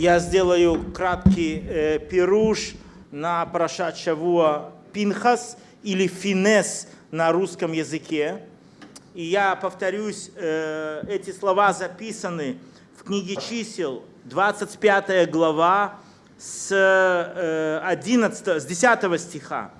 Я сделаю краткий э, пируш на Парашат Пинхас или Финес на русском языке. И я повторюсь, э, эти слова записаны в книге чисел, 25 глава, с, 11, э, с 10 стиха.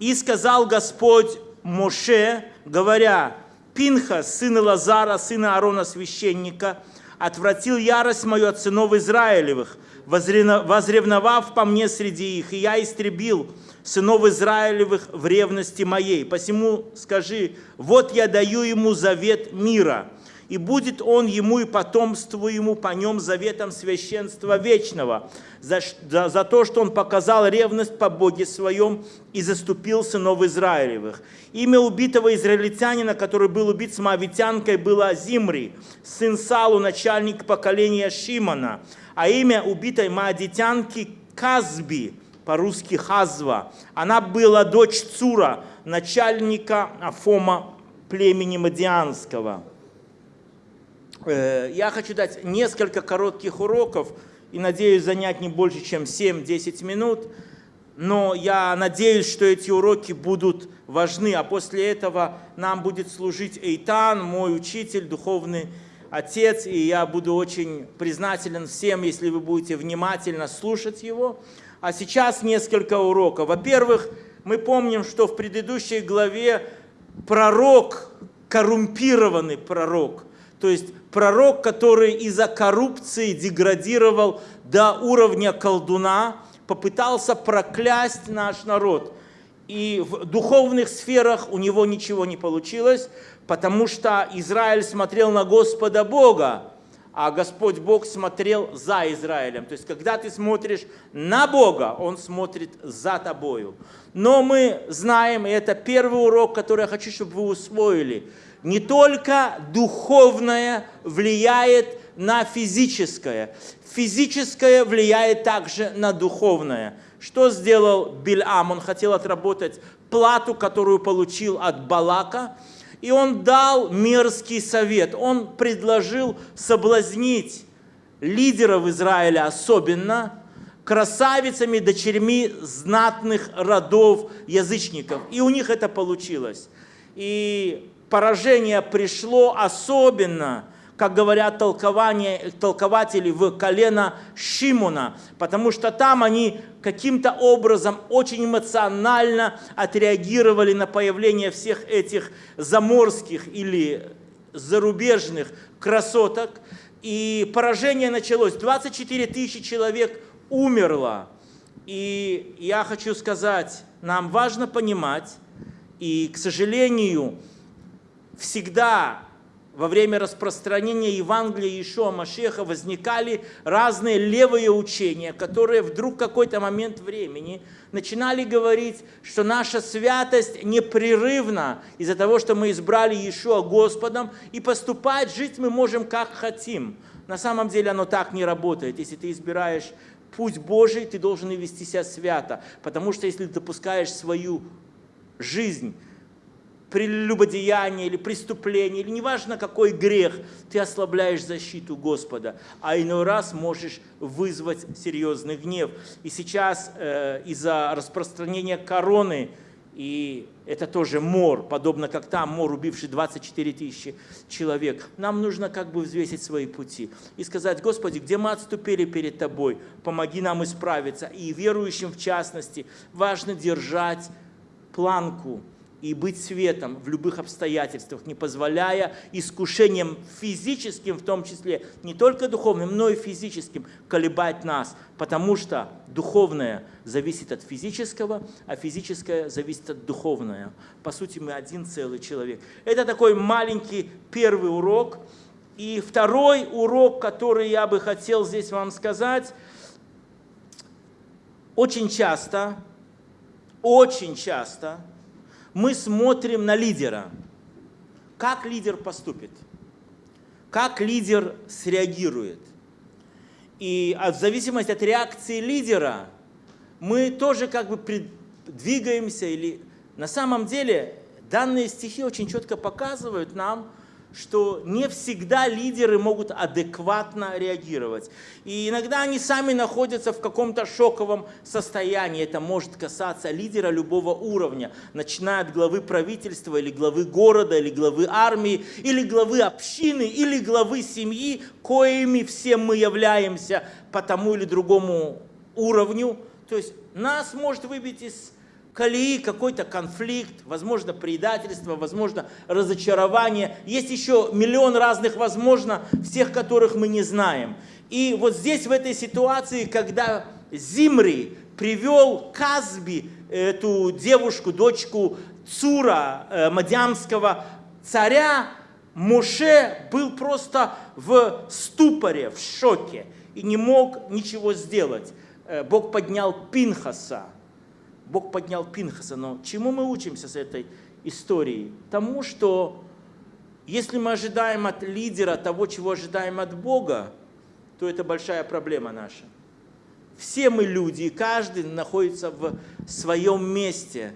«И сказал Господь Моше, говоря, Пинха, сына Лазара, сына Аарона, священника, отвратил ярость мою от сынов Израилевых, возревновав по мне среди их, и я истребил сынов Израилевых в ревности моей. Посему скажи, вот я даю ему завет мира, и будет он ему и потомству ему по нем заветом священства вечного, за, за, за то, что он показал ревность по Боге своем и заступил сынов Израилевых. Имя убитого израильтянина, который был убит с мавитянкой, было Зимри, сын Салу, начальник поколения Шимона, а имя убитой маадитянки Казби, по-русски Хазва. Она была дочь Цура, начальника Афома племени Мадианского. Э, я хочу дать несколько коротких уроков и надеюсь занять не больше, чем 7-10 минут. Но я надеюсь, что эти уроки будут важны, а после этого нам будет служить Эйтан, мой учитель, духовный отец, и я буду очень признателен всем, если вы будете внимательно слушать его. А сейчас несколько уроков. Во-первых, мы помним, что в предыдущей главе пророк, коррумпированный пророк, то есть пророк, который из-за коррупции деградировал до уровня колдуна, попытался проклясть наш народ. И в духовных сферах у него ничего не получилось, потому что Израиль смотрел на Господа Бога, а Господь Бог смотрел за Израилем. То есть, когда ты смотришь на Бога, Он смотрит за тобою. Но мы знаем, и это первый урок, который я хочу, чтобы вы усвоили – не только духовное влияет на физическое, физическое влияет также на духовное. Что сделал Бильам? Он хотел отработать плату, которую получил от Балака, и он дал мерзкий совет. Он предложил соблазнить лидеров Израиля особенно красавицами, дочерьми знатных родов язычников. И у них это получилось. И поражение пришло особенно, как говорят толкователи, в колено Шимона, потому что там они каким-то образом очень эмоционально отреагировали на появление всех этих заморских или зарубежных красоток. И поражение началось. 24 тысячи человек умерло. И я хочу сказать, нам важно понимать, и, к сожалению, всегда во время распространения Евангелия Ишуа Машеха возникали разные левые учения, которые вдруг в какой-то момент времени начинали говорить, что наша святость непрерывна из-за того, что мы избрали Иешуа Господом, и поступать, жить мы можем как хотим. На самом деле оно так не работает. Если ты избираешь путь Божий, ты должен вести себя свято. Потому что если ты допускаешь свою жизнь прелюбодеяние или преступление, или неважно какой грех, ты ослабляешь защиту Господа, а иной раз можешь вызвать серьезный гнев. И сейчас э, из-за распространения короны, и это тоже мор, подобно как там мор, убивший 24 тысячи человек. Нам нужно как бы взвесить свои пути и сказать, Господи, где мы отступили перед Тобой, помоги нам исправиться. И верующим в частности важно держать планку, и быть светом в любых обстоятельствах, не позволяя искушениям физическим, в том числе, не только духовным, но и физическим, колебать нас, потому что духовное зависит от физического, а физическое зависит от духовного. По сути, мы один целый человек. Это такой маленький первый урок. И второй урок, который я бы хотел здесь вам сказать, очень часто, очень часто – мы смотрим на лидера. Как лидер поступит? Как лидер среагирует? И от зависимости от реакции лидера мы тоже как бы двигаемся или на самом деле данные стихи очень четко показывают нам, что не всегда лидеры могут адекватно реагировать. И иногда они сами находятся в каком-то шоковом состоянии. Это может касаться лидера любого уровня, начиная от главы правительства, или главы города, или главы армии, или главы общины, или главы семьи, коими все мы являемся по тому или другому уровню. То есть нас может выбить из колеи какой-то конфликт, возможно, предательство, возможно, разочарование. Есть еще миллион разных, возможно, всех которых мы не знаем. И вот здесь, в этой ситуации, когда Зимри привел Казби, эту девушку, дочку Цура, э, мадямского царя, Моше был просто в ступоре, в шоке и не мог ничего сделать. Э, Бог поднял Пинхаса, Бог поднял Пинхаса. Но чему мы учимся с этой историей? Тому, что если мы ожидаем от лидера того, чего ожидаем от Бога, то это большая проблема наша. Все мы люди, и каждый находится в своем месте.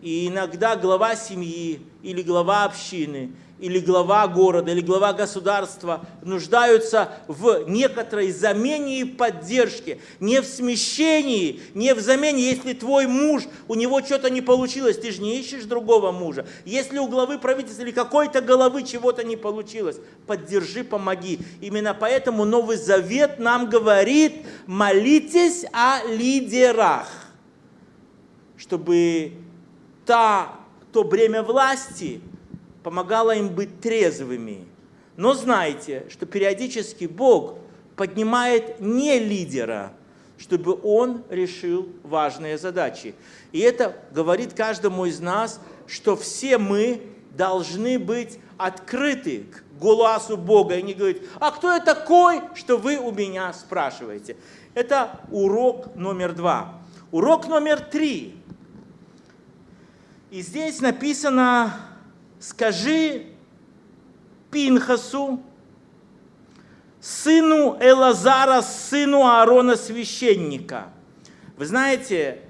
И иногда глава семьи или глава общины или глава города, или глава государства нуждаются в некоторой замене и поддержке, не в смещении, не в замене. Если твой муж, у него что-то не получилось, ты же не ищешь другого мужа. Если у главы правительства или какой-то головы чего-то не получилось, поддержи, помоги. Именно поэтому Новый Завет нам говорит, молитесь о лидерах, чтобы та, то бремя власти – помогала им быть трезвыми. Но знайте, что периодически Бог поднимает не лидера, чтобы он решил важные задачи. И это говорит каждому из нас, что все мы должны быть открыты к голосу Бога и не говорить, а кто я такой, что вы у меня спрашиваете. Это урок номер два. Урок номер три. И здесь написано скажи Пинхасу, сыну Элазара, сыну Аарона священника. Вы знаете,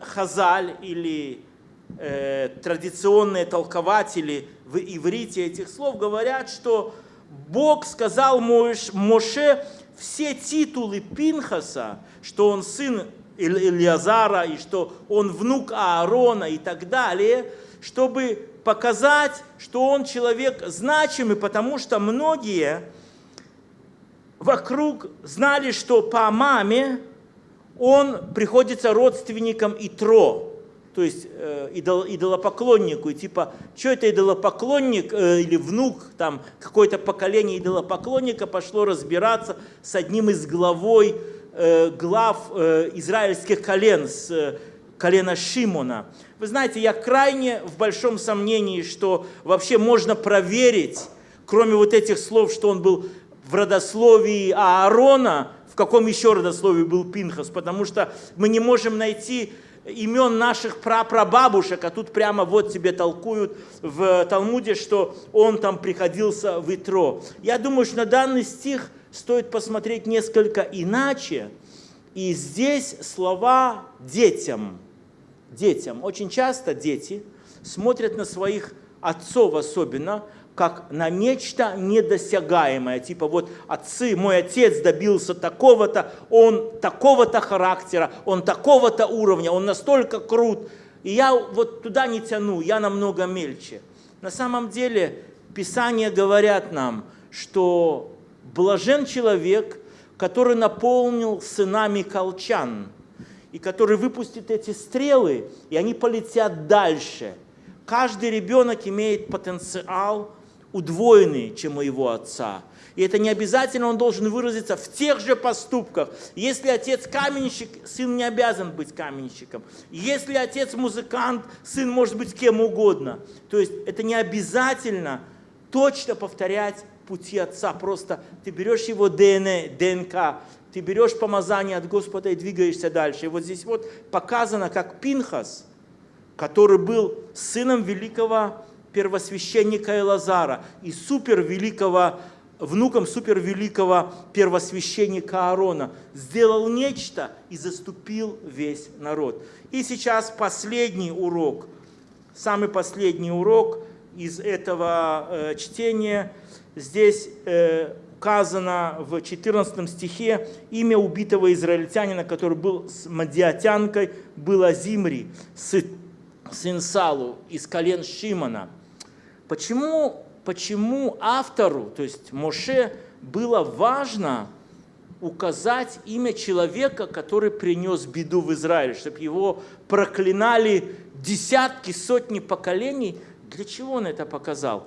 Хазаль или э, традиционные толкователи в иврите этих слов говорят, что Бог сказал Моше все титулы Пинхаса, что он сын Ильязара и что он внук Аарона и так далее, чтобы показать, что он человек значимый, потому что многие вокруг знали, что по маме он приходится родственникам Итро, то есть э, идол, идолопоклоннику. И типа, что это идолопоклонник э, или внук, там какое-то поколение идолопоклонника пошло разбираться с одним из главой, э, глав э, израильских колен, с э, колена Шимона. Вы знаете, я крайне в большом сомнении, что вообще можно проверить, кроме вот этих слов, что он был в родословии Аарона, в каком еще родословии был Пинхас, потому что мы не можем найти имен наших прапрабабушек, а тут прямо вот тебе толкуют в Талмуде, что он там приходился в Итро. Я думаю, что на данный стих стоит посмотреть несколько иначе. И здесь слова детям – детям. Очень часто дети смотрят на своих отцов особенно, как на нечто недосягаемое. Типа вот отцы, мой отец добился такого-то, он такого-то характера, он такого-то уровня, он настолько крут. И я вот туда не тяну, я намного мельче. На самом деле Писания говорят нам, что блажен человек, который наполнил сынами колчан – и который выпустит эти стрелы, и они полетят дальше. Каждый ребенок имеет потенциал удвоенный, чем у его отца. И это не обязательно он должен выразиться в тех же поступках. Если отец каменщик, сын не обязан быть каменщиком. Если отец музыкант, сын может быть кем угодно. То есть это не обязательно точно повторять пути отца. Просто ты берешь его ДНК, ты берешь помазание от Господа и двигаешься дальше. И вот здесь вот показано, как Пинхас, который был сыном великого первосвященника Элазара и супервеликого, внуком супервеликого первосвященника Аарона, сделал нечто и заступил весь народ. И сейчас последний урок, самый последний урок, из этого э, чтения. Здесь э, указано в 14 стихе имя убитого израильтянина, который был с мадиатянкой, было Зимри, сын Салу, из колен Шимона. Почему, почему автору, то есть Моше, было важно указать имя человека, который принес беду в Израиль, чтобы его проклинали десятки, сотни поколений. Для чего он это показал?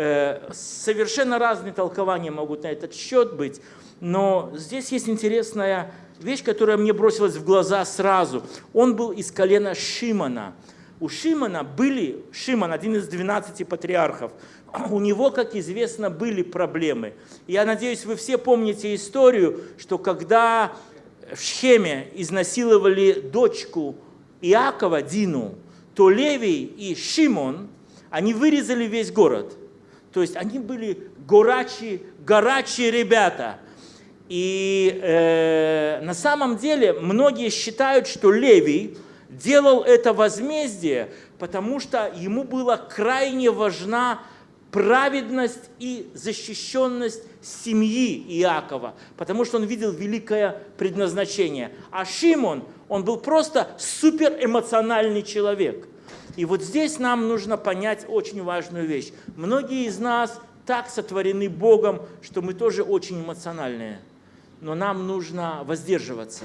Э, совершенно разные толкования могут на этот счет быть, но здесь есть интересная вещь, которая мне бросилась в глаза сразу. Он был из колена Шимона. У Шимона были, Шимон, один из 12 патриархов, у него, как известно, были проблемы. Я надеюсь, вы все помните историю, что когда в Шхеме изнасиловали дочку Иакова, Дину, то Левий и Шимон, они вырезали весь город – то есть они были горячие, горячие ребята. И э, на самом деле многие считают, что Левий делал это возмездие, потому что ему была крайне важна праведность и защищенность семьи Иакова, потому что он видел великое предназначение. А Шимон, он был просто суперэмоциональный человек – и вот здесь нам нужно понять очень важную вещь. Многие из нас так сотворены Богом, что мы тоже очень эмоциональные. Но нам нужно воздерживаться.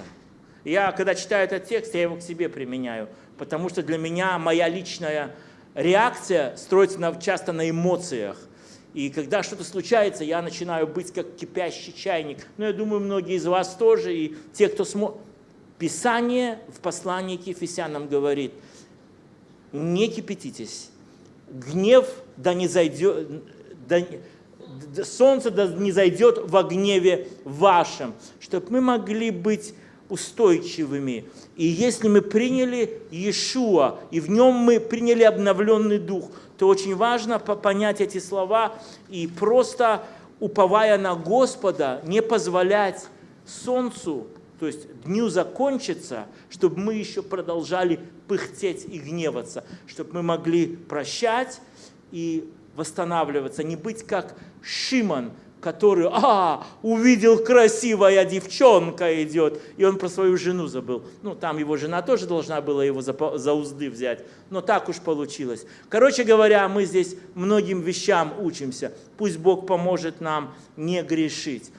Я, когда читаю этот текст, я его к себе применяю, потому что для меня моя личная реакция строится часто на эмоциях. И когда что-то случается, я начинаю быть как кипящий чайник. Но я думаю, многие из вас тоже, и те, кто смотрит. Писание в послании к Ефесянам говорит – не кипятитесь. Гнев да не зайдет, да, солнце да не зайдет во гневе вашем, чтобы мы могли быть устойчивыми. И если мы приняли Иешуа, и в нем мы приняли обновленный дух, то очень важно понять эти слова и просто, уповая на Господа, не позволять солнцу то есть дню закончится, чтобы мы еще продолжали пыхтеть и гневаться, чтобы мы могли прощать и восстанавливаться, не быть как Шимон, который, а, увидел красивая девчонка идет, и он про свою жену забыл. Ну, там его жена тоже должна была его за, за узды взять, но так уж получилось. Короче говоря, мы здесь многим вещам учимся. Пусть Бог поможет нам не грешить.